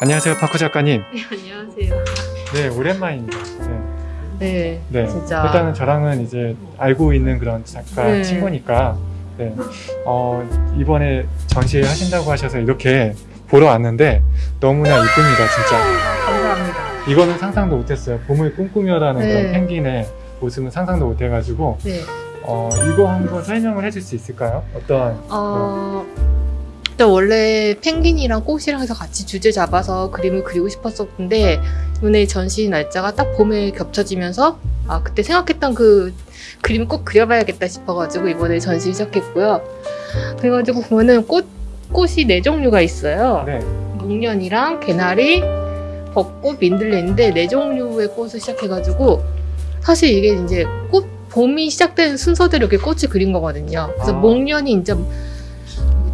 안녕하세요, 파쿠 작가님. 네, 안녕하세요. 네, 오랜만입니다. 네. 네, 네. 진짜. 일단은 저랑은 이제 알고 있는 그런 작가 네. 친구니까, 네. 어, 이번에 전시회 하신다고 하셔서 이렇게 보러 왔는데, 너무나 이쁩니다, 진짜. 감사합니다. 이거는 상상도 못했어요. 봄을 꿈꾸며라는 네. 그런 펭귄의 모습은 상상도 못해가지고, 네. 어, 이거 한번 설명을 해줄 수 있을까요? 어떤, 어, 일단 원래 펭귄이랑 꽃이랑 해서 같이 주제 잡아서 그림을 그리고 싶었었는데, 이번에 전시 날짜가 딱 봄에 겹쳐지면서, 아, 그때 생각했던 그 그림을 꼭 그려봐야겠다 싶어가지고 이번에 전시 시작했고요. 그래가지고 보면은 꽃, 꽃이 네 종류가 있어요. 네. 목련이랑 개나리, 벚꽃, 민들레인데 네 종류의 꽃을 시작해가지고 사실 이게 이제 꽃 봄이 시작되는 순서대로 이렇게 꽃을 그린 거거든요. 그래서 아. 목련이 이제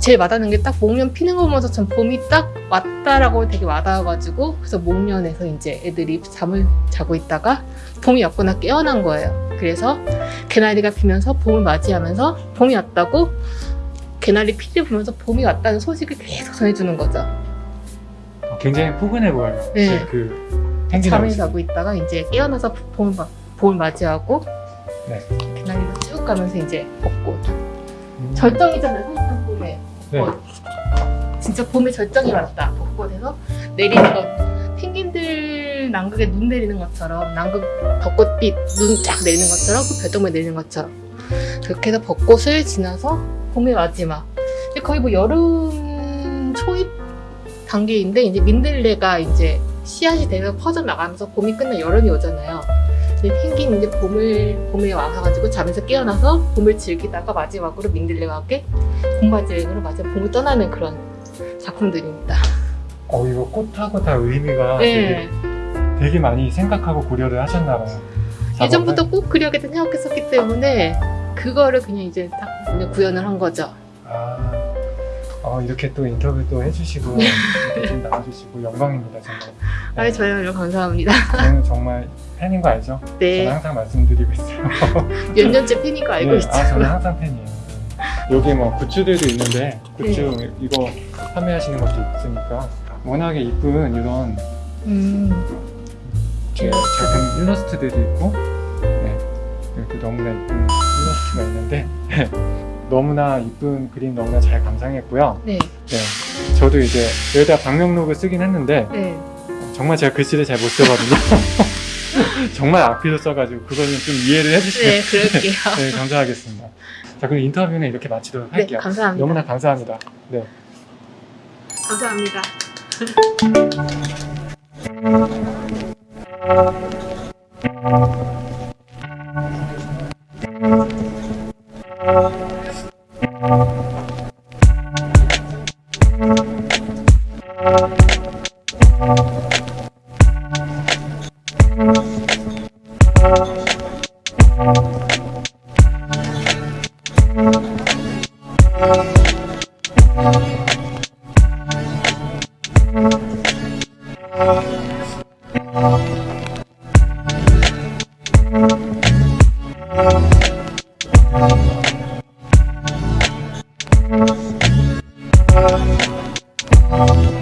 제일 와닿는 게 딱 목련 피는 거 보면서 전 봄이 딱 왔다라고 되게 와닿아가지고 그래서 목련에서 이제 애들이 잠을 자고 있다가 봄이 왔구나 깨어난 거예요. 그래서 개나리가 피면서 봄을 맞이하면서 봄이 왔다고 개나리 피를 보면서 봄이 왔다는 소식을 계속 전해주는 거죠. 어, 굉장히 포근해 보여요. 네. 그, 잠을. 자고 있다가 이제 깨어나서 봄을, 마- 봄을 맞이하고 네. 개나리가 쭉 가면서 이제 벚꽃 음. 절정이잖아요 봄에 네. 어, 진짜 봄에 절정이 왔다 벚꽃에서 내리는 것 펭귄들 남극에 눈 내리는 것처럼 남극 벚꽃빛 눈 쫙 내리는 것처럼 그 별똥별 내리는 것처럼 그렇게 해서 벚꽃을 지나서 봄의 마지막 거의 뭐 여름 초입 단계인데 이제 민들레가 이제 씨앗이 돼서 퍼져 나가면서 봄이 끝나 여름이 오잖아요. 펭귄 이제 봄을 봄에 와가지고 잠에서 깨어나서 봄을 즐기다가 마지막으로 민들레와 함께 봄맞이 여행으로 마지막 봄을 떠나는 그런 작품들입니다. 어, 이거 꽃하고 다 의미가 네. 되게, 되게 많이 생각하고 고려를 하셨나 봐요. 예전부터 꼭 그려야겠다 생각했었기 때문에 그거를 그냥 이제 딱 그냥 구현을 한 거죠. 아, 어, 이렇게 또 인터뷰도 해주시고 이렇게 좀 나와주시고 영광입니다 정말. 아, 저요, 감사합니다. 저는 정말 팬인 거 알죠? 저는 네, 항상 말씀드리고 있어요. 몇 년째 팬인 거 알고 네, 있죠. 아, 저는 항상 팬이에요. 네. 여기 뭐 굿즈들도 있는데 굿즈 네. 이거 판매하시는 것도 있으니까 워낙에 이쁜 이런 음, 제 작품 일러스트들이 있고 네, 이렇게 너무나 이쁜 일러스트가 있는데 너무나 이쁜 그림 너무나 잘 감상했고요. 네, 네, 저도 이제 여기다 방명록을 쓰긴 했는데 네. 정말 제가 글씨를 잘 못 쓰거든요. 정말 악필로 써가지고 그거는 좀 이해를 해주시면 네, 그럴게요. 네, 감사하겠습니다. 자, 그럼 인터뷰는 이렇게 마치도록 네, 할게요. 감사합니다. 너무나 감사합니다. 네. 감사합니다. Thank